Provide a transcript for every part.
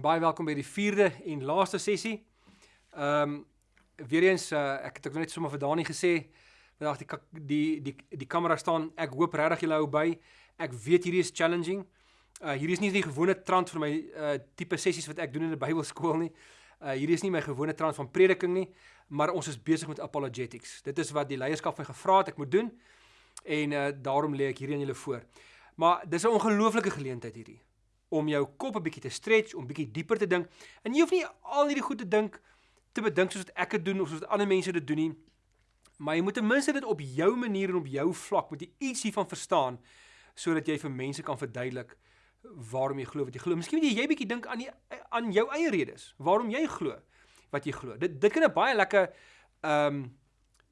En baie welkom by die 4de en laaste sessie. Ehm um, weer eens uh, ek het ek net sommer vir Dani gesê vandag die die die die kamera staan. Ek hoop regtig julle hou by. Ek weet hierdie is challenging. Uh hierdie is nie die gewone trant vir my uh tipe sessies wat ek doen in 'n Bybelskool nie. Uh hierdie is nie my gewone trant van prediking nie, maar ons is besig met apologetics. Dit is wat die leierskap my gevra het ek moet doen. En uh daarom lê ek hierdie aan julle voor. Maar dis 'n ongelooflike geleentheid hierdie om jou kop 'n bietjie te stretch, om bietjie dieper te dink. En jy hoef nie al hierdie goed te dink te bedink soos wat ek dit doen of soos ander mense dit doen nie. Maar jy moet ten minste dit op jou manier en op jou vlak moet jy iets hiervan verstaan sodat jy vir mense kan verduidelik waarom jy glo wat jy glo. Miskien moet jy jy bietjie dink aan die aan jou eie redes waarom jy glo wat jy glo. Dit dit kan 'n baie lekker ehm um,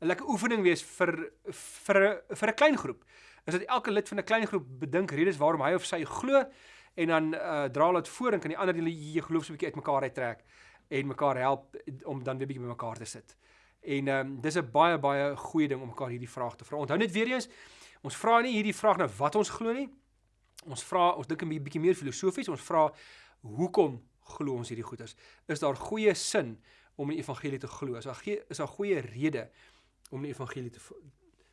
'n lekker oefening wees vir vir vir 'n klein groep. Is dat elke lid van 'n klein groep bedink redes waarom hy of sy glo en dan uh, dra hulle dit voor en kan die ander julle jy geloof so 'n bietjie uitmekaar uittrek en mekaar help om dan weer bietjie by mekaar te sit. En ehm um, dis 'n baie baie goeie ding om mekaar hierdie vraag te vra. Onthou net weer eens, ons vra nie hierdie vraag nou wat ons glo nie. Ons vra, ons dink 'n bietjie meer filosofies, ons vra hoekom glo ons hierdie goeders? Is daar goeie sin om die evangelie te glo? Is daar is daar goeie rede om die evangelie te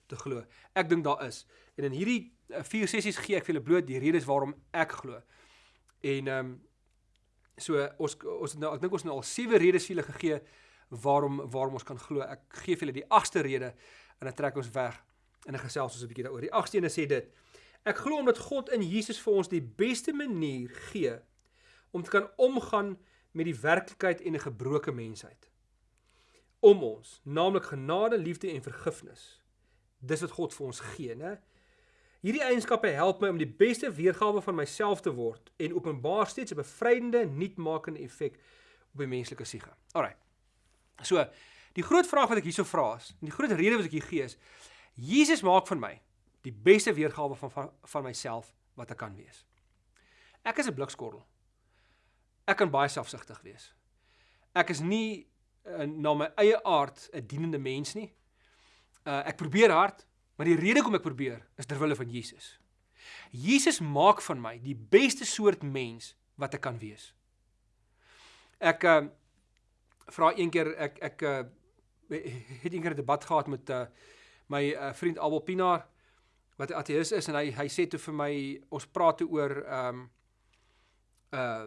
te glo? Ek dink daar is. En in hierdie uh, vier sessies gee ek vir julle bloot die redes waarom ek glo. En ehm um, so ons ons nou ek dink ons het nou al sewe redes vir julle gegee waarom waarom ons kan glo. Ek gee vir julle die agste rede en dan trek ons weg en dan gesels ons 'n bietjie daaroor. Die agste een sê dit: Ek glo omdat God in Jesus vir ons die beste manier gee om te kan omgaan met die werklikheid en 'n gebroke mensheid. Om ons, naamlik genade, liefde en vergifnis. Dis wat God vir ons gee, né? Hierdie eienskappe help my om die beste weergawe van myself te word en openbaar steeds 'n bevrydende, nuutmakende effek op die menslike siege. Alraai. So, die groot vraag wat ek hierso vra is, en die groot rede wat ek hier gee is, Jesus maak van my die beste weergawe van van, van myself wat ek kan wees. Ek is 'n blikskorrel. Ek kan baie selfsugtig wees. Ek is nie uh, na my eie aard 'n dienende mens nie. Uh, ek probeer hard, Maar die rede hoekom ek probeer is ter wille van Jesus. Jesus maak van my die beste soort mens wat ek kan wees. Ek uh vra een keer ek ek uh het een keer 'n debat gehad met uh my uh, vriend Abel Pinaar wat 'n ateïs is en hy hy sê toe vir my ons praat toe oor um uh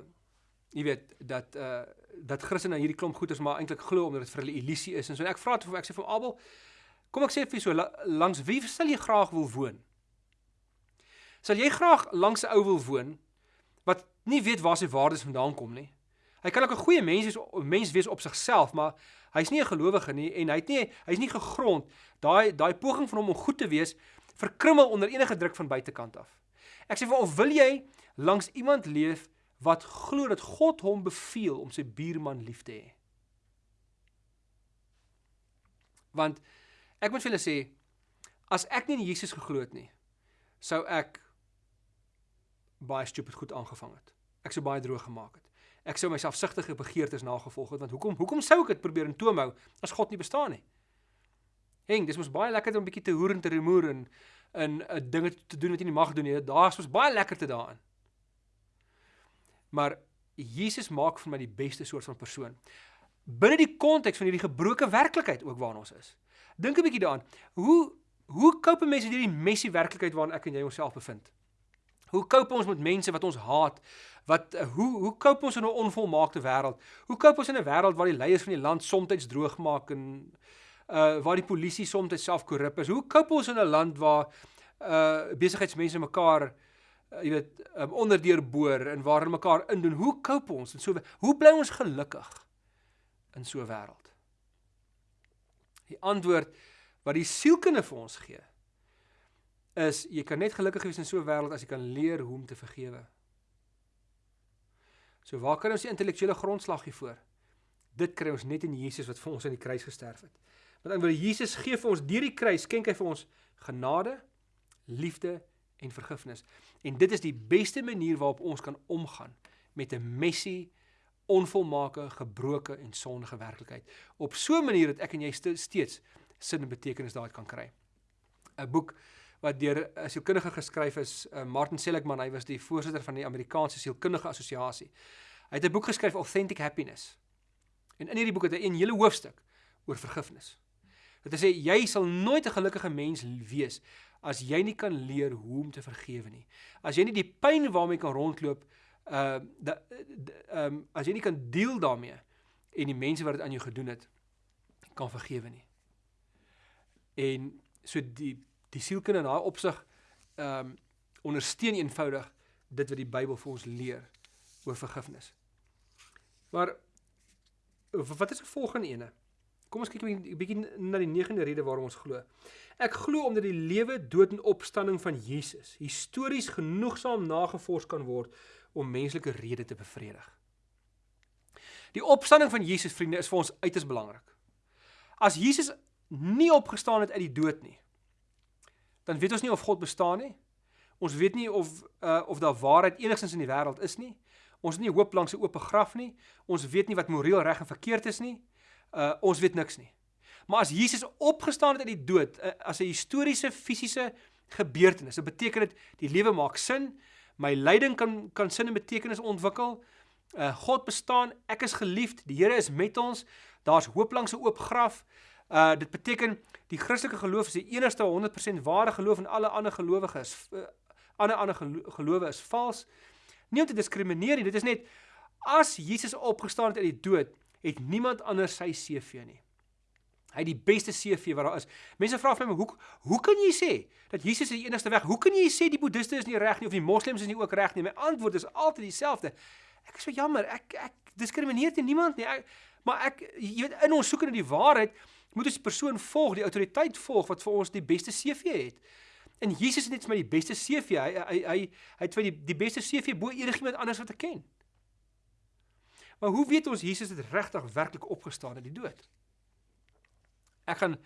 jy weet dat uh dat Christene hierdie klomp goeders maar eintlik glo omdat dit vir hulle illusie is en so en ek vra toe ek sê vir Abel Kom ek sê vir so langs wie sal jy graag wil woon? Sal jy graag langs 'n ou wil woon wat nie weet waar sy waardes vandaan kom nie? Hy kan ook 'n goeie mens wees, mens wees op sigself, maar hy's nie 'n gelowige nie en hy't nie hy's nie gegrond. Daai daai poging van hom om goed te wees verkrummel onder enige druk van buitekant af. Ek sê vir of wil jy langs iemand leef wat glo dat God hom beveel om sy buurman lief te hê? Want Ek moet vir julle sê as ek nie in Jesus geglo het nie, sou ek baie stupid goed aangevang het. Ek sou baie droog gemaak het. Ek sou myself sigtige begeertes nagevolg het want hoekom hoekom sou ek dit probeer in toom hou as God nie bestaan nie? Heng, dis mos baie lekker om 'n bietjie te hoer en te remoer en in 'n dinge te doen wat jy nie mag doen nie. Daar's mos baie lekker te daarin. Maar Jesus maak van my die beste soort van persoon. Binne die konteks van hierdie gebroke werklikheid ook waarin ons is. Dink 'n bietjie daaraan. Hoe hoe cope mense met hierdie messie werklikheid waarin ek en jy onsself bevind? Hoe cope ons met mense wat ons haat? Wat hoe hoe cope ons in 'n onvolmaakte wêreld? Hoe cope ons in 'n wêreld waar die leiers van die land soms droog maak en uh waar die polisie soms self korrup is? Hoe cope ons in 'n land waar uh besigheidsmense mekaar uh, jy weet um, onderdeur en waar hulle mekaar indoen? Hoe cope ons en so hoe bly ons gelukkig in so 'n wêreld? Die antwoord wat die sielkunde vir ons gee is jy kan net gelukkig wees in so 'n wêreld as jy kan leer hoe om te vergewe. So waar kan ons die intellektuele grondslag hiervoor? Dit kry ons net in Jesus wat vir ons aan die kruis gesterf het. Want dan wil Jesus gee vir ons deur die kruis skenk hy vir ons genade, liefde en vergifnis. En dit is die beste manier waarop ons kan omgaan met 'n messie onvolmaake, gebroke en sondige werklikheid. Op so 'n manier dat ek en jy steeds sin en betekenis daaruit kan kry. 'n Boek wat deur 'n sielkundige geskryf is, uh, Martin Seligman, hy was die voorsitter van die Amerikaanse Sielkundige Assosiasie. Hy het 'n boek geskryf Authentic Happiness. En in hierdie boek het hy 'n hele hoofstuk oor vergifnis. Dit sê jy sal nooit 'n gelukkige mens wees as jy nie kan leer hoe om te vergewe nie. As jy nie die pyn waarmee kan rondloop uh ehm um, as jy nie kan deel daarmee en die mense wat dit aan jou gedoen het kan vergewe nie. En so die die sielkunde in daai opsig ehm um, ondersteun eenvoudig dit wat die Bybel vir ons leer oor vergifnis. Maar wat is die volgende ene? Kom ons kyk 'n bietjie na die negende rede waarom ons glo. Ek glo omdat die lewe, dood en opstanding van Jesus histories genoegsaam nagevors kan word om menslike redes te bevredig. Die opstanding van Jesus vriende is vir ons uiters belangrik. As Jesus nie opgestaan het uit die dood nie, dan weet ons nie of God bestaan nie. Ons weet nie of uh, of daar waarheid enigstens in die wêreld is nie. Ons het nie hoop langs 'n oop graf nie. Ons weet nie wat moreel reg en verkeerd is nie. Uh ons weet niks nie. Maar as Jesus opgestaan het uit die dood uh, as 'n historiese fisiese gebeurtenis, dit beteken dit die lewe maak sin. My lyding kan kan sin en betekenis ontwikkel. Uh God bestaan, ek is geliefd, die Here is met ons. Daar's hoop langs 'n oop graf. Uh dit beteken die Christelike geloof is die enigste 100% ware geloof en alle ander gelowiges uh, ander ander gelowe is vals. Nie om te diskrimineer nie, dit is net as Jesus opgestaan het uit die dood, het niemand anders sy CV nie. Hy het die beste CV wat daar is. Mense vra vir my, hoe hoe kan jy sê dat Jesus die enigste weg? Hoe kan jy sê die boeddiste is nie reg nie of die moslems is nie ook reg nie? My antwoord is altyd dieselfde. Ek is so jammer. Ek ek diskrimineer teen niemand nie. Ek, maar ek jy weet in ons soek na die waarheid, moet ons die persoon volg, die autoriteit volg wat vir ons die beste CV het. En Jesus het net vir my die beste CV. Hy hy hy hy het vir die die beste CV bo enigiemand anders wat ek ken. Maar hoe weet ons Jesus het regtig werklik opgestaan uit die dood? Ek gaan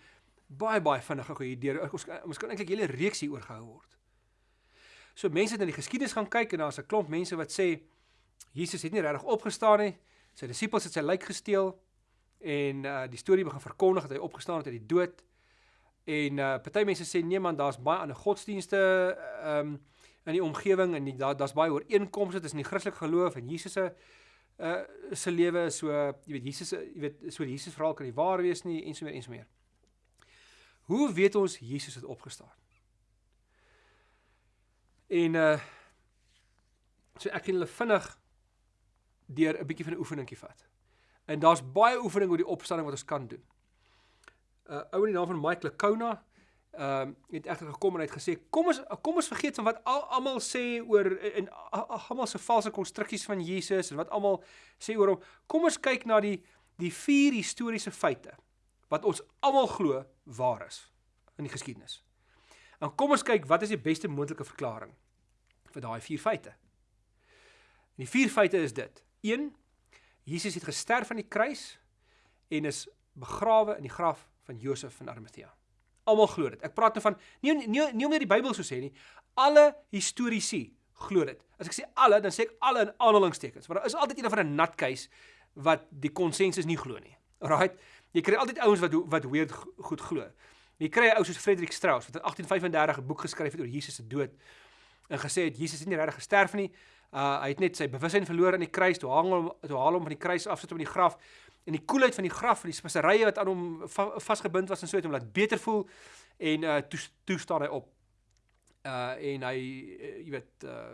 baie baie vinnig gou hier deur ons ons kan eintlik hele reeks hier oor gehou word. So mense het in die geskiedenis gaan kyk en daar's 'n klomp mense wat sê Jesus het nie regtig opgestaan nie. Sy disippels het sy lijk gesteel en uh die storie begin verkondig dat hy opgestaan het uit die dood. En uh party mense sê nee man, daar's baie ander godsdienste ehm um, in die omgewing en daar daar's baie ooreenkomste tussen die Christelike geloof en Jesus se uh se lewe so jy weet Jesus jy weet so die Jesus verhaal kan nie waar wees nie en so meer en so meer. Hoe weet ons Jesus het opgestaan? En uh so ek gaan hulle vinnig deur 'n bietjie van 'n oefeningkie vat. En daar's baie oefening oor die opstanding wat ons kan doen. 'n uh, Ou in die naam van Mike Lecona ehm uh, het egter gekom en hy het gesê kom ons kom ons vergeet van wat almal sê oor en almal se valse konstruksies van Jesus en wat almal sê oor hom. Kom ons kyk na die die vier historiese feite wat ons almal glo waar is in die geskiedenis. En kom ons kyk wat is die beste moontlike verklaring vir daai vier feite. En die vier feite is dit. 1 Jesus het gesterf aan die kruis en is begrawe in die graf van Josef van Arimatea. Almal glo dit. Ek praat nou van nie nie nie om net die Bybel so sê nie. Alle historiese glo dit. As ek sê alle, dan sê ek alle in aanhalingstekens, want daar is altyd een van 'n nutcase wat die konsensus nie glo nie. Alraight. Jy kry altyd ouens wat wat weird goed glo. Jy kry 'n ou soos Frederik Strauss wat in 1835 'n boek geskryf het oor Jesus se dood en gesê het Jesus het nie regtig gesterf nie. Uh hy het net sy bewussyn verloor aan die kruis, toe hang hom toe haal hom van die kruis af sit hom in die graf en die koelheid van die graf en die speserye wat aan hom va vasgebind was en so het hom laat beter voel en uh toe toe staan hy op. Uh en hy uh, jy weet uh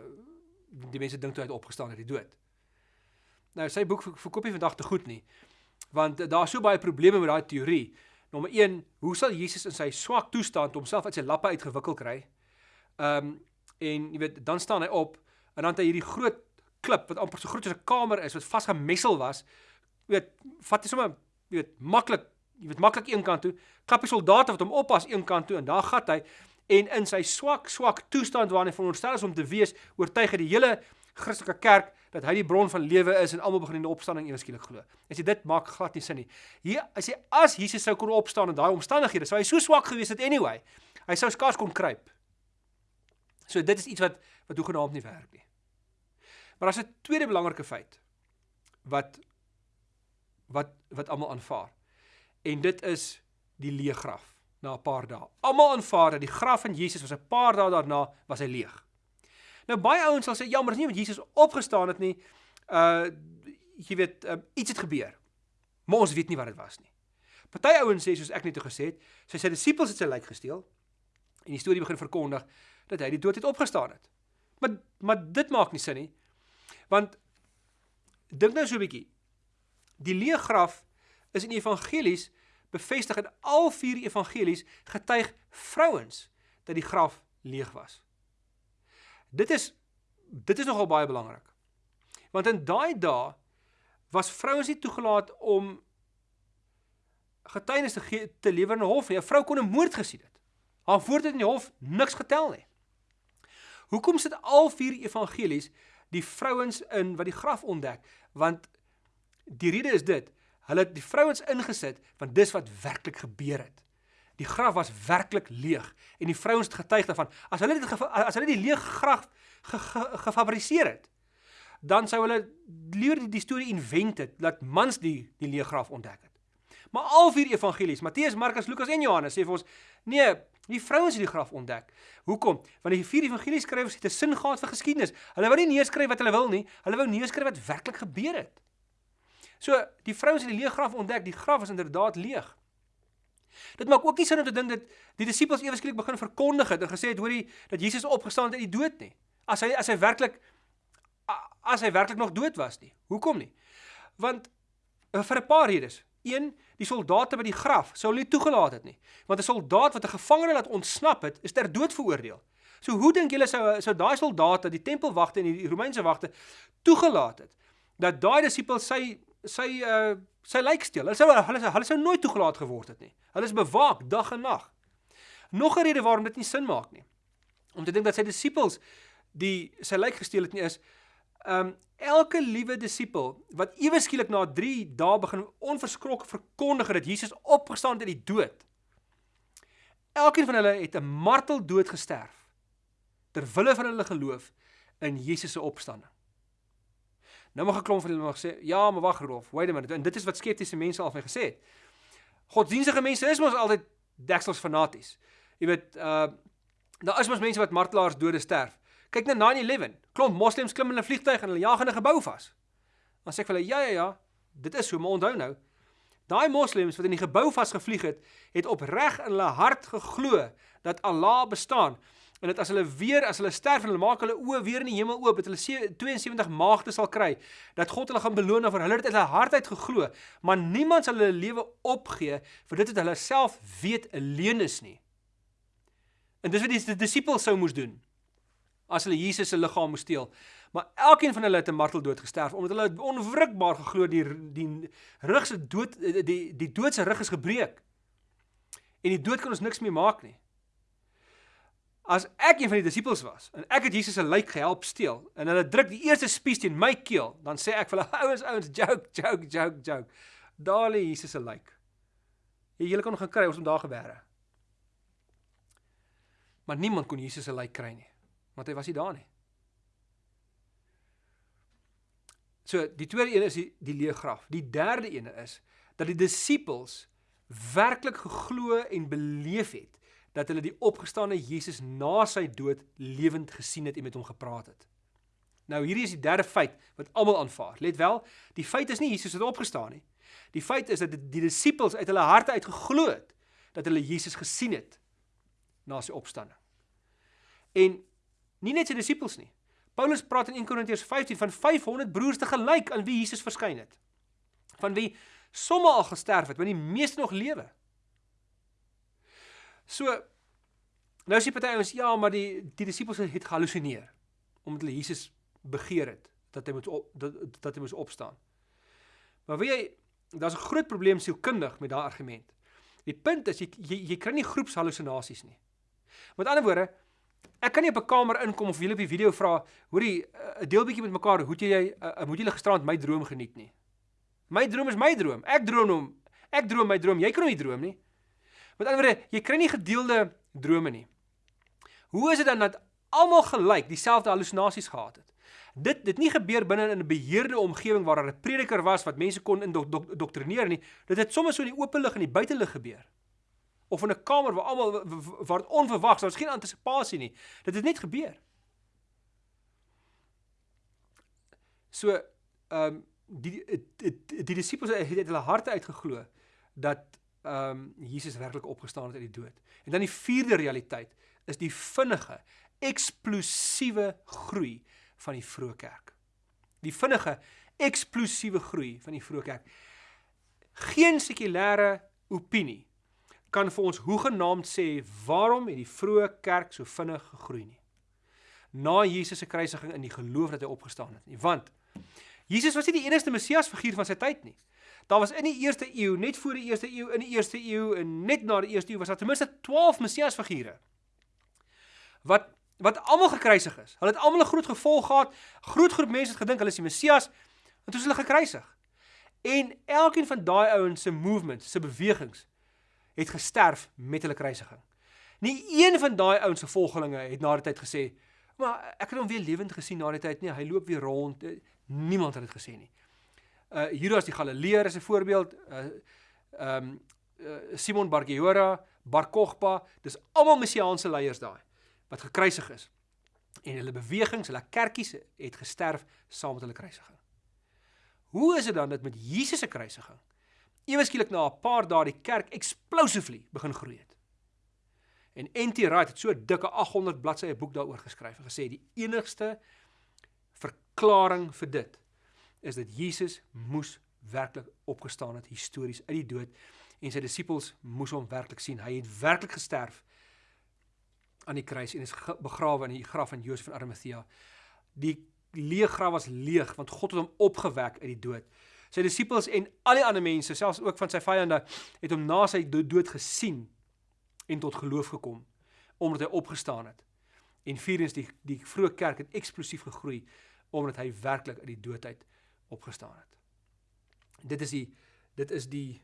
die mense dink toe hy het opgestaan uit die dood. Nou sy boek verkoop nie vandag te goed nie. Want uh, daar's so baie probleme met daai teorie. Nommer 1, hoe sal Jesus in sy swak toestand homself uit sy lappe uitgewikkel kry? Um en jy weet dan staan hy op en dan het hy hierdie groot klip wat amper so groot as 'n kamer is wat vasgemessel was weet, vat jy sommer, jy weet, maklik, jy weet maklik een kant toe, klap die soldate wat hom oppas een kant toe en daar gat hy en in sy swak swak toestand waarin hy veronderstel is om te wees, oortuig hy die hele Christelike kerk dat hy die bron van lewe is en almal begin in die opstanding ewe skielik glo. As jy dit maak glad nie sin nie. Hier as jy as Jesus sou kon opstaan in daai omstandighede, sou hy so swak gewees het anyway. Hy sou skaars kon kruip. So dit is iets wat wat hoegenaamd nie werk nie. Maar daar's 'n tweede belangrike feit wat wat wat almal aanvaar. En dit is die leë graf. na 'n paar dae. Almal aanvaar dat die graf van Jesus was 'n paar dae daarna was hy leeg. Nou baie ouens sal sê ja, maar dis nie omdat Jesus opgestaan het nie. Uh jy weet, uh, iets het gebeur. Maar ons weet nie wat dit was nie. Party ouens sê soos ek net gesê het, sy sy disippels het sy lijk gesteel en die storie begin verkondig dat hy die dood het opgestaan het. Maar maar dit maak nie sin nie. Want dink nou so 'n bietjie. Die leë graf is in evangelies bevestig in al vier evangelies getuig vrouens dat die graf leeg was. Dit is dit is nogal baie belangrik. Want in daai dae was vrouens nie toegelaat om getuienis te gee te lewer in 'n hof nie. 'n Vrou kon 'n moord gesien het. Haar woord het in die hof niks getel nie. Hoekom sit al vier evangelies die vrouens in wat die graf ontdek? Want die rede is dit, hulle het die vrouens ingesit want dis wat werklik gebeur het. Die graf was werklik leeg en die vrouens het getuig daarvan. As hulle dit as hulle die leë graf ge, ge, gefabriseer het, dan sou hulle liewer die, die storie invent het dat mans die die leë graf ontdek het. Maar al vier evangelies, Matteus, Markus, Lukas en Johannes sê vir ons, nee, die vrouens het die graf ontdek. Hoekom? Want die vier evangelieskrywers het 'n sin gehad vir geskiedenis. Hulle wou nie neerskryf wat hulle wil nie, hulle wou neerskryf wat werklik gebeur het. So, die vrouens het die leë graf ontdek, die graf is inderdaad leeg. Dit maak ook nie sin om te dink dat die disippels ewe skielik begin verkondig het en gesê het hoorie dat Jesus opgestaan het uit die dood nie. As hy as hy werklik as hy werklik nog dood was nie. Hoekom nie? Want eh, vir 'n paar redes. Een, die soldate by die graf sou hulle toegelaat het nie. Want 'n soldaat wat 'n gevangene laat ontsnap het, is ter dood veroordeel. So hoe dink julle sou sou daai soldate, die tempelwagte en die Romeinse wagte toegelaat het dat daai disipels sy sy uh sy lijk steel? Hulle sou hulle sou hulle sou nooit toegelaat geword het nie. Hulle is bewaak dag en nag. Nog 'n rede waarom dit nie sin maak nie. Om te dink dat sy disipels die sy lijk gesteel het nie is um elke liewe disipel wat ewe skielik na 3 dae begin onverskrokke verkondig dat Jesus opgestaan het uit die dood. Elkeen van hulle het 'n marteldood gesterf ter wille van hulle geloof in Jesus se opstanding. Nou mag 'n klomp van hulle nog sê, "Ja, maar wag Rolf, wait a minute." En dit is wat skeptiese mense al vir gesê het. Godsdienstige mense is mos altyd deksels fanaties. Jy weet, uh daar is mos mense wat martelaars dode sterf. Kyk na 9/11. Klomp moslems klim in 'n vliegtuig en hulle jag in 'n gebou vas. Dan sê ek vir hulle, "Ja ja ja, dit is so, maar onthou nou, daai moslems wat in die gebou vasgevlieg het, het opreg in hulle hart geglo dat Allah bestaan en dat as hulle weer as hulle sterf en hulle maak hulle oë weer in die hemel oop, dat hulle 72 maagde sal kry, dat God hulle gaan beloon vir hulle het uit hulle hart uit geglo, maar niemand sal hulle lewe opgee vir dit wat hulle self weet alleen is nie. En dis wat die disippels sou moes doen as hulle Jesus se liggaam moes steel. Maar elkeen van hulle het 'n marteldood gesterf omdat hulle onwrikbaar geglo die die rug se dood die die dood se rug is gebreek. En die dood kan ons niks meer maak nie. As ek een van die disippels was en ek het Jesus se lijk gehelp steel en hulle druk die eerste spies teen my keel, dan sê ek vir hulle ouens ouens joke joke joke joke. Lê Jesus se lijk. Jy julle kon gaan kry ons om daar gebeere. Maar niemand kon Jesus se lijk kry nie want hy was nie daar nie. So die tweede een is die die leë graf. Die derde een is dat die disippels werklik geglo en beleef het dat hulle die opgestane Jesus na sy dood lewend gesien het en met hom gepraat het. Nou hierdie is die derde feit wat almal aanvaar. Let wel, die feit is nie Jesus het opgestaan nie. Die feit is dat die, die disippels uit hulle harte uit geglo het dat hulle Jesus gesien het na sy opstanding. En Nie net sy disippels nie. Paulus praat in 1 Korintiërs 15 van 500 broers te gelyk aan wie Jesus verskyn het. Van wie sommige al gesterf het, maar die meeste nog lewe. So nou sê party ouens ja, maar die die disippels het gehallusineer omdat hulle Jesus begeer het dat hy moet op, dat, dat hy moet opstaan. Maar weet jy, daar's 'n groot probleem sielkundig met daardie argument. Die punt is jy jy, jy kry nie groepshallusinasies nie. Met ander woorde, Ek kan nie op 'n kamer inkom of julle op die video vra, hoorie, 'n deel bietjie met mekaar, hoe jy uh, moet julle gisterand my droom geniet nie. My droom is my droom. Ek droom hom. Ek droom my droom. Jy kan nie droom nie. Met ander woorde, jy kry nie gedeelde drome nie. Hoe is dit dan dat almal gelyk dieselfde halusinasies gehad het? Dit dit nie gebeur binne in 'n beheerde omgewing waar daar 'n prediker was wat mense kon indoktrineer nie. Dit het sommer so in die oop lig en die buitelug gebeur. Of in 'n kamer waar almal waar dit onverwags, daar's geen antisisipasie nie. Dit het net gebeur. So ehm um, die die, die die disippels het hulle harte uitgeglo dat ehm um, Jesus werklik opgestaan het uit die dood. En dan die vierde realiteit is die vinnige, eksplosiewe groei van die vroeë kerk. Die vinnige, eksplosiewe groei van die vroeë kerk. Geen sekulêre opinie kan vir ons hoegenaamd sê waarom het die vroeë kerk so vinnig gegroei nie. Na Jesus se kruisiging in die geloof dat hy opgestaan het nie. Want Jesus was nie die enigste Messias figuur van sy tyd nie. Daar was in die eerste eeu, net voor die eerste eeu, in die eerste eeu en net na die eerste eeu was daar ten minste 12 Messias figure. Wat wat almal gekruisig is. Hulle het almal 'n groot gevolg gehad. Groot groep mense het gedink hulle is die Messias en toe is hulle gekruisig. En elkeen van daai ouens se movements, se bewegings het gesterf met hulle kruisiging. Nie een van daai ouens se volgelinge het na die tyd gesê, "Maar ek het hom weer lewend gesien na die tyd nie. Hy loop weer rond." Niemand het dit gesê nie uh Judas die Galileer is 'n voorbeeld. Uh ehm um, uh, Simon Bar Geora, Bar Kokhba, dis almal messiaanse leiers daai wat gekruisig is. En hulle bewegings, hulle kerkies het gesterf saam met hulle kruisiging. Hoe is dit dan dat met Jesus se kruisiging ewe skielik na 'n paar dae die kerk explosively begin groei het? En N.T. Wright het so 'n dikke 800 bladsye boek daaroor geskryf en gesê die enigste verklaring vir dit is dat Jesus moes werklik opgestaan het histories uit die dood en sy disippels moes hom werklik sien. Hy het werklik gesterf aan die kruis en is begrawe in die graf van Josef van Arimathea. Die leë graf was leeg want God het hom opgewek uit die dood. Sy disippels en al die ander mense, selfs ook van sy vyande, het hom na sy dood gesien en tot geloof gekom omdat hy opgestaan het. En vierens die die vroeë kerk het eksplosief gegroei omdat hy werklik uit die dood uit opgestaan het. Dit is die dit is die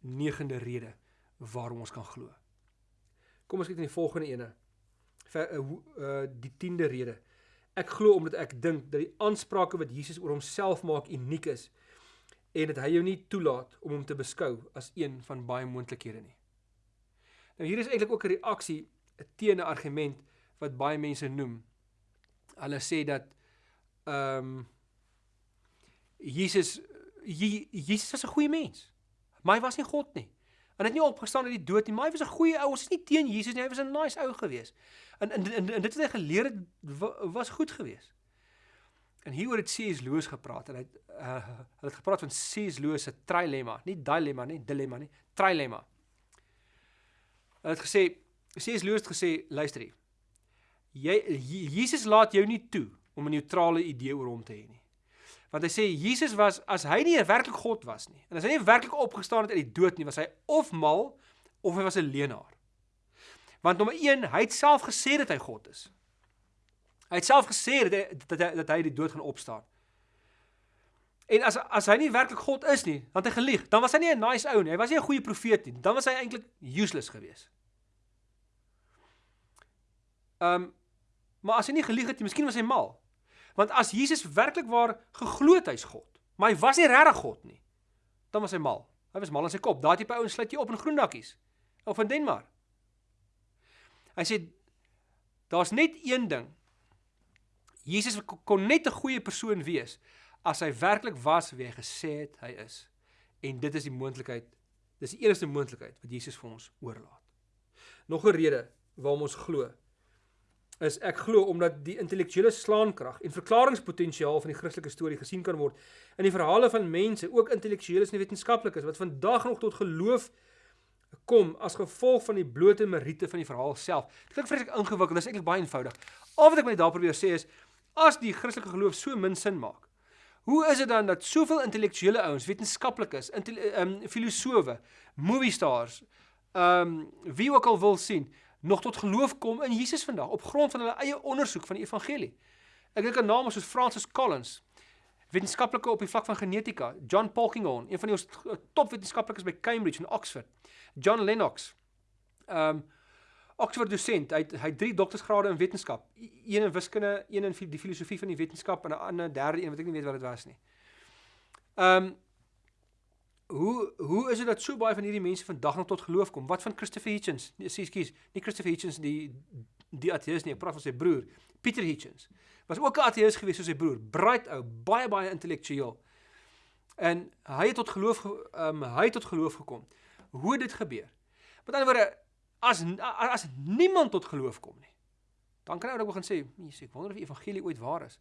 negende rede waarom ons kan glo. Kom ons kyk na die volgende ene. Ver, uh, uh die 10de rede. Ek glo omdat ek dink dat die aansprake wat Jesus oor homself maak uniek is en dat hy jou nie toelaat om hom te beskou as een van baie moontlikhede nie. Nou hier is eintlik ook 'n reaksie teen 'n argument wat baie mense noem. Hulle sê dat ehm um, Jesus Jesus was 'n goeie mens. Maar hy was nie God nie. En hy het nie opgestaan uit die dood nie, maar hy was 'n goeie ou. Ons is nie teen Jesus nie. Hy was 'n nice ou gewees. En en en, en dit wat hy geleer het was goed gewees. En hieroor het C.S. Lewis gepraat en hy het uh, hulle het gepraat van C.S. Lewis se trilemma, nie dilemma nie, dilemma nie, trilemma. Hy het gesê C.S. Lewis het gesê, luister hier. Jy Jesus laat jou nie toe om 'n neutrale idee oor hom te hê nie. Want hy sê Jesus was as hy nie werklik God was nie. En as hy nie werklik opgestaan het uit die dood nie, was hy of mal of hy was 'n leienaar. Want nommer 1, hy het self gesê dat hy God is. Hy het self gesê dat hy dat hy, dat hy die dood gaan opstaan. En as as hy nie werklik God is nie, dan het hy gelieg. Dan was hy nie 'n nice ou nie. Hy was nie 'n goeie profeet nie. Dan was hy eintlik useless geweest. Ehm um, maar as hy nie gelieg het nie, miskien was hy mal. Want as Jesus werklik waar geglo het hy's God, maar hy was nie regtig God nie, dan was hy mal. Hy was mal in sy kop. Daai tipe ouens sluit jy op in groendakkies of in Denmark. Hy sê daar's net een ding. Jesus kon net 'n goeie persoon wees as hy werklik was wie hy gesê het hy is. En dit is die moontlikheid. Dis die enigste moontlikheid wat Jesus vir ons oorlaat. Nog 'n rede waarom ons glo is ek glo omdat die intellektuele slaankrag en verklaringspotensiaal van die Christelike storie gesien kan word in die verhale van mense, ook intellektueles en wetenskaplikes wat vandag nog tot geloof kom as gevolg van die blote meriete van die verhaal self. Dit klink vreeslik ingewikkeld, dit is eintlik baie eenvoudig. Al wat ek met daar probeer sê is as die Christelike geloof so min sin maak, hoe is dit dan dat soveel intellektuele ouens, wetenskaplikes, ehm um, filosowe, movie stars, ehm um, wie ook al wil sien, nog tot geloof kom in Jesus vandag op grond van hulle eie ondersoek van die evangelie. Ek dink aan name soos Francis Collins, wetenskaplike op die vlak van genetika, John Polkinghorne, een van die top wetenskaplikes by Cambridge en Oxford, John Lennox. Um Oxford dosent, hy hy het 3 doktorsgrade in wetenskap, een in wiskunde, een in die filosofie van die wetenskap en 'n ander derde een wat ek nie weet wat dit was nie. Um hoe hoe is dit dat so baie van hierdie mense vandag nog tot geloof kom? Wat van Christopher Hitchens? Nee, ekskuus, nie Christopher Hitchens die die ateïs nie, ek praat van sy broer, Pieter Hitchens. Was ook 'n ateïs gewees soos sy broer, bright ou, baie baie intellektueel. En hy het tot geloof ehm um, hy het tot geloof gekom. Hoe het dit gebeur? Met ander woorde, as as niemand tot geloof kom nie, dan kan jy ook begin sê, "Jesus, ek wonder of die evangelie ooit waar is."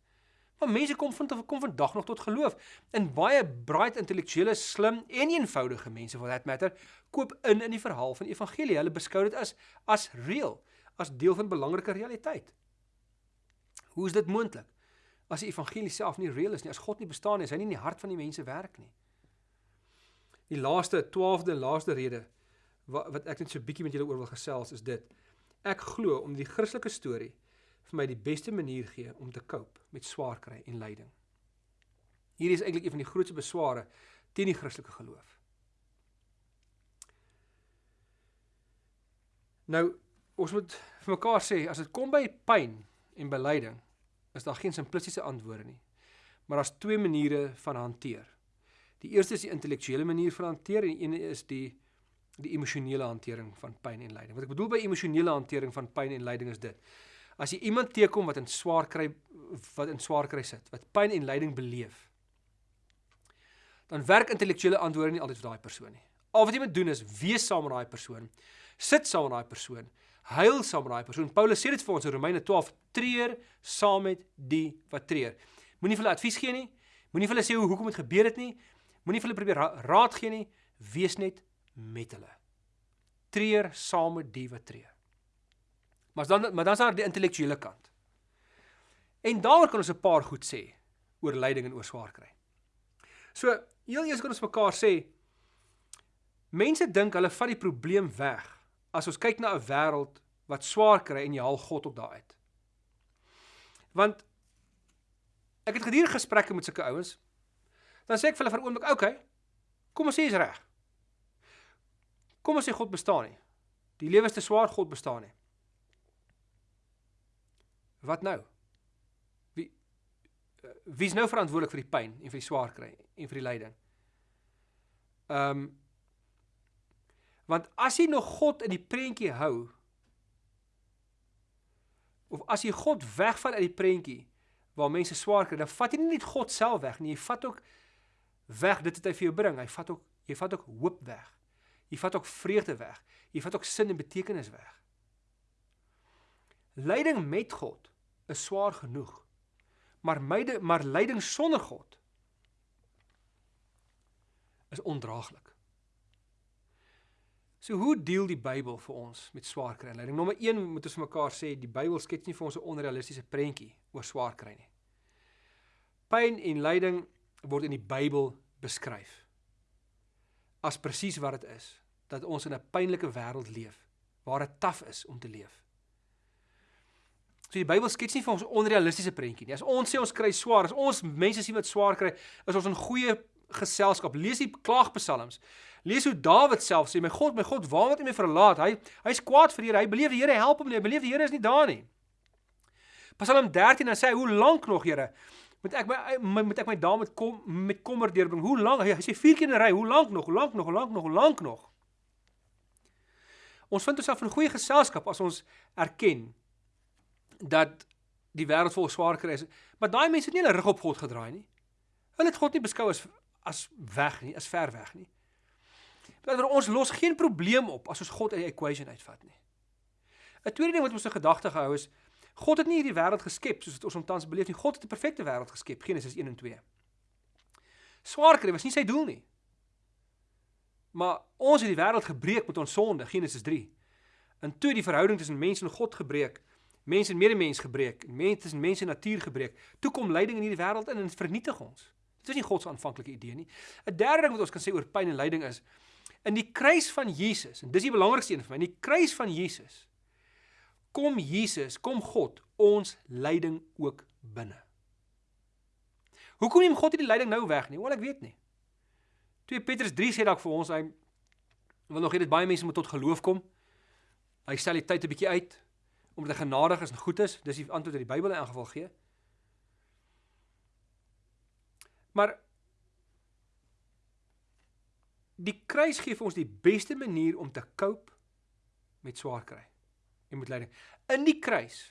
Maar mense kom vind kom vandag nog tot geloof. En baie bright intellektuele, slim en eenvoudige mense for that matter, koop in in die verhaal van evangelie. Hulle beskou dit as as real, as deel van belangrike realiteit. Hoe is dit moontlik? As die evangelie self nie real is nie, as God nie bestaan nie, is hy nie in die hart van die mense werk nie. Die laaste 12de laaste rede wat, wat ek net so bietjie met julle oor wil gesels is dit. Ek glo om die Christelike storie vir my die beste manier gee om te cope met swaar kry en lyding. Hierdie is eintlik een van die grootste besware teen die Christelike geloof. Nou, ons moet vir mekaar sê as dit kom by pyn en by lyding, is daar geen simplistiese antwoorde nie. Maar daar's twee maniere van hanteer. Die eerste is die intellektuele manier van hanteer en die een is die die emosionele hantering van pyn en lyding. Wat ek bedoel by emosionele hantering van pyn en lyding is dit. As jy iemand teekom wat in swaar kry wat in swaar kry sit, wat pyn en lyding beleef, dan werk intellektuele antwoorde nie altyd vir daai persoon nie. Al wat jy moet doen is wees saam met daai persoon, sit saam met daai persoon, huil saam met daai persoon. Paulus sê dit vir ons in Romeine 12: treur saam met die wat treur. Moenie vir hulle advies gee nie. Moenie vir hulle sê hoe hoekom dit gebeur het nie. Moenie vir hulle probeer raad gee nie. Wees net met hulle. Treur saam met die wat treur. Maar dan maar dan is daar die intellektuele kant. En daaroor kan ons 'n paar goed sê oor lyding en oor swaar kry. So, heel eers kan ons mekaar sê mense dink hulle vat die probleem weg as ons kyk na 'n wêreld wat swaar kry en jy haal God op daai uit. Want ek het gedurende gesprekke met sulke ouens dan sê ek vir hulle vir oomblik, "Oké, okay, kom ons sê is reg. Kom ons sê God bestaan nie. Die lewe is te swaar, God bestaan nie. Wat nou? Wie uh, wie is nou verantwoordelik vir die pyn en vir die swaar kry en vir die lyding? Ehm um, want as jy nog God in die prentjie hou of as jy God wegvat uit die prentjie waar mense swaar kry, dan vat jy nie net God self weg nie, jy vat ook weg dit wat hy vir jou bring. Hy vat ook jy vat ook hoop weg. Jy vat ook vreugde weg. Jy vat ook sin en betekenis weg. Lyding met God is swaar genoeg. Maar myde maar lyding sonder God is ondraaglik. So hoe deel die Bybel vir ons met swaar kry en lyding? Nommer 1 moet ons mekaar sê die Bybel skets nie vir ons 'n onrealistiese prentjie oor swaar kry nie. Pyn en lyding word in die Bybel beskryf as presies wat dit is dat ons in 'n pynlike wêreld leef waar dit taaf is om te leef. So die Bybel skets nie vir ons onrealistiese prentjie nie. As ons sê ons kry swaar, as ons mense sien wat swaar kry, is ons in goeie geselskap. Lees die klaagpsalms. Lees hoe Dawid self sê, "My God, my God, waarom het U my verlaat?" Hy hy's kwaad vir die Here. Hy beleef die Here help hom nie. Hy beleef die Here is nie daar nie. Psalm 13 dan sê hy, "Hoe lank nog, Here? Moet ek my moet ek my daar met kom met kommer deurbring? Hoe lank?" Hy sê vier keer in 'n ry, "Hoe lank nog? Hoe lank nog? Hoe lank nog? Hoe lank nog?" Ons vind onsself in goeie geselskap as ons erken dat die wêreld vol swaar kry is. Maar daai mense het nie hulle rug op God gedraai nie. Hulle het God nie beskou as as weg nie, as ver weg nie. Want ons los geen probleem op as ons God uit die equation uitvat nie. 'n Tweede ding wat ons in gedagte gehou is God het nie hierdie wêreld geskep soos dit ons omtans beleef nie. God het 'n perfekte wêreld geskep, Genesis 1 en 2. Swaar kry was nie sy doel nie. Maar ons het die wêreld gebreek met ons sonde, Genesis 3. En toe die verhouding tussen mens en God gebreek, Mense en medemens gebreek, mense tussen mense en natuur gebreek. Toe kom lyding in hierdie wêreld in en vernietig ons. Dit is nie God se aanvanklike idee nie. 'n Derde ding wat ons kan sê oor pyn en lyding is in die kruis van Jesus en dis die belangrikste een vir my, in die kruis van Jesus kom Jesus, kom God ons lyding ook binne. Hoekom neem God hierdie lyding nou weg nie? Wel ek weet nie. 2 Petrus 3 sê dalk vir ons hy wil nog hê dit baie mense moet tot geloof kom. Hy stel die tyd 'n bietjie uit omdat hy genadig is en goed is, dis die antwoord wat die Bybel in elk geval gee. Maar die kruis gee vir ons die beste manier om te cope met swaar kry en met lyding. In die kruis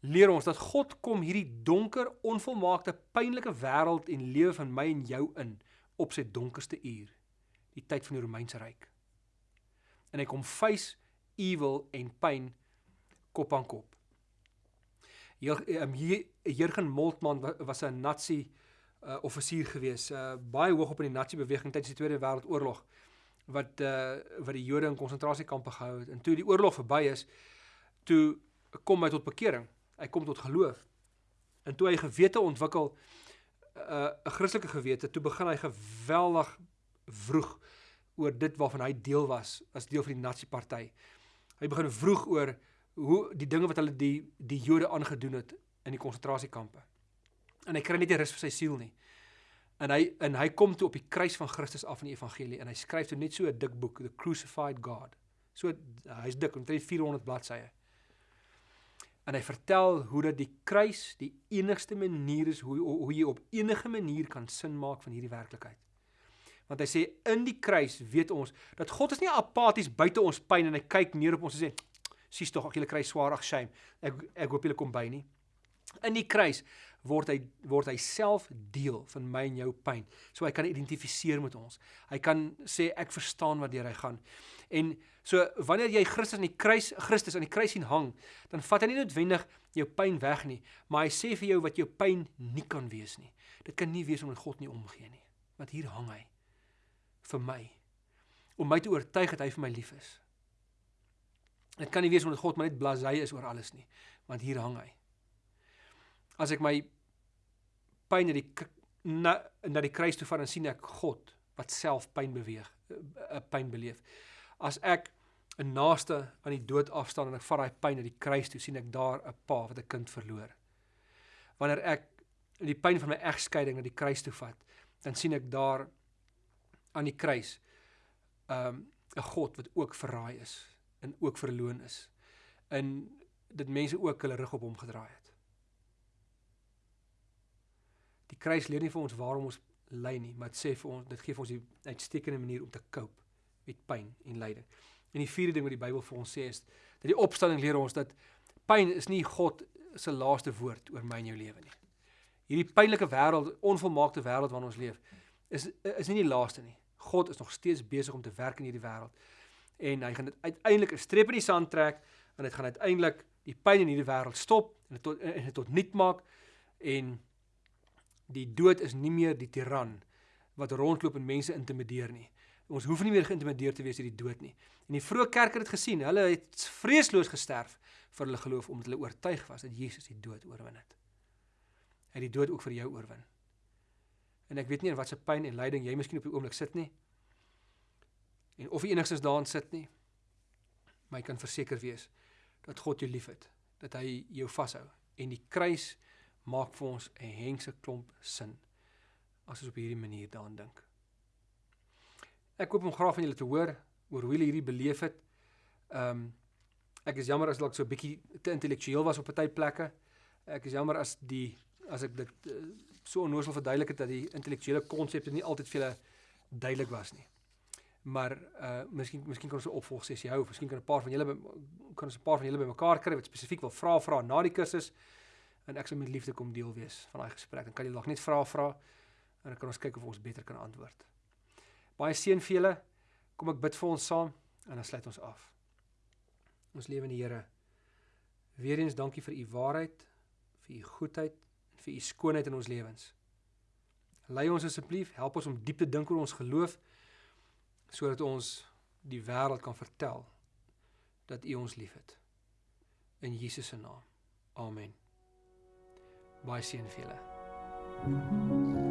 leer ons dat God kom hierdie donker, onvolmaakte, pynlike wêreld en lewe van my en jou in op sy donkerste uur, die tyd van die Romeinse ryk. En hy kom face evil en pyn kop aan kop. Jurgen Moltmann was 'n Nazi uh, offisier gewees, uh, baie hoog op in die Nazi beweging tydens die Tweede Wêreldoorlog wat uh, wat die Jode in konsentrasiekampe gehou het. En toe die oorlog verby is, toe kom hy tot bekering hy kom tot geloof. En toe hy gewete ontwikkel 'n uh, Christelike gewete, toe begin hy geweldig vroeg oor dit waarvan hy deel was as deel van die Nazi-party. Hy begin vroeg oor hoe die dinge wat hulle die die Jode aangedoen het in die konsentrasiekampe. En hy kry net nie rus vir sy siel nie. En hy en hy kom toe op die kruis van Christus af in die evangelie en hy skryf toe net so 'n dik boek, The Crucified God. So hy's dik, omtrent 400 bladsye en hy vertel hoe dat die kruis die enigste manier is hoe hoe jy op enige manier kan sin maak van hierdie werklikheid. Want hy sê in die kruis weet ons dat God is nie apaties buite ons pyn en hy kyk neer op ons en sê sies tog ek julle kry swaar ag shame. Ek ek hoop julle kom by nie. In die kruis word hy word hy self deel van my en jou pyn. So hy kan identifiseer met ons. Hy kan sê ek verstaan wat deur hy gaan. En so wanneer jy Christus aan die kruis Christus aan die kruis sien hang, dan vat hy nie noodwendig jou pyn weg nie, maar hy sê vir jou wat jou pyn nie kan wees nie. Dit kan nie wees omdat God nie omgee nie. Want hier hang hy vir my om my te oortuig dat hy vir my lief is. Dit kan nie wees omdat God maar net blasé is oor alles nie, want hier hang hy as ek my pyn na die na, na die kruis toe vat en sien ek God wat self pyn beweeg, 'n eh, eh, pyn beleef. As ek 'n naaste aan die dood afstaan en ek vat daai pyn na die kruis toe, sien ek daar 'n pa wat 'n kind verloor. Wanneer ek die pyn van my egskeiding na die kruis toe vat, dan sien ek daar aan die kruis um 'n God wat ook verraai is en ook verloon is. In dit mense ook hulle rug op hom gedraai het. Die kruis leer nie vir ons waarom ons ly nie, maar dit sê vir ons dit gee vir ons 'n uitstekende manier om te cope met pyn en lyding. En die vierde ding wat die Bybel vir ons sê is dat die opstanding leer ons dat pyn is nie God se laaste woord oor my en jou lewe nie. Hierdie pynlike wêreld, onvolmaakte wêreld waarin ons leef, is is nie die laaste nie. God is nog steeds besig om te werk in hierdie wêreld. En hy gaan dit uiteindelik 'n streep in die sand trek en dit gaan uiteindelik die pyn in hierdie wêreld stop en dit tot en dit tot nul maak en die dood is nie meer die tiran wat rondloop en mense intimideer nie. Ons hoef nie meer geïntimideer te wees deur die dood nie. En die vroeë kerk het dit gesien. Hulle het vreesloos gesterf vir hulle geloof omdat hulle oortuig was dat Jesus die dood oorwin het. Hy het die dood ook vir jou oorwin. En ek weet nie in watter pyn en lyding jy miskien op die oomblik sit nie. En of jy enigstens daarin sit nie. Maar jy kan verseker wees dat God jou liefhet, dat hy jou vashou en die kruis maak vir ons 'n hengse klomp sin as ons op hierdie manier daaraan dink. Ek hoop om graag van julle te hoor oor hoe julle hierdie beleef het. Ehm um, ek is jammer as ek so 'n bietjie te intellektueel was op party plekke. Ek is jammer as die as ek dit uh, so onnoosel verduidelik het dat die intellektuele konsepte nie altyd vir julle duidelik was nie. Maar uh miskien miskien kan ons 'n opvolg sessie hou, miskien kan 'n paar van julle kan ons 'n paar van julle bymekaar kry wat spesifiek wil vra vra na die kursus en ek sal met liefde kom deel wees van daai gesprek. Dan kan jy dalk net vra vra en dan kan ons kyk of ons beter kan antwoord. Baie seën vir julle. Kom ek bid vir ons saam en dan sluit ons af. Ons lewende Here. Weereens dankie vir u waarheid, vir u goedheid en vir u skoonheid in ons lewens. Lei ons asseblief, help ons om diep te dink oor ons geloof sodat ons die wêreld kan vertel dat u ons liefhet. In Jesus se naam. Amen baie seën vir julle.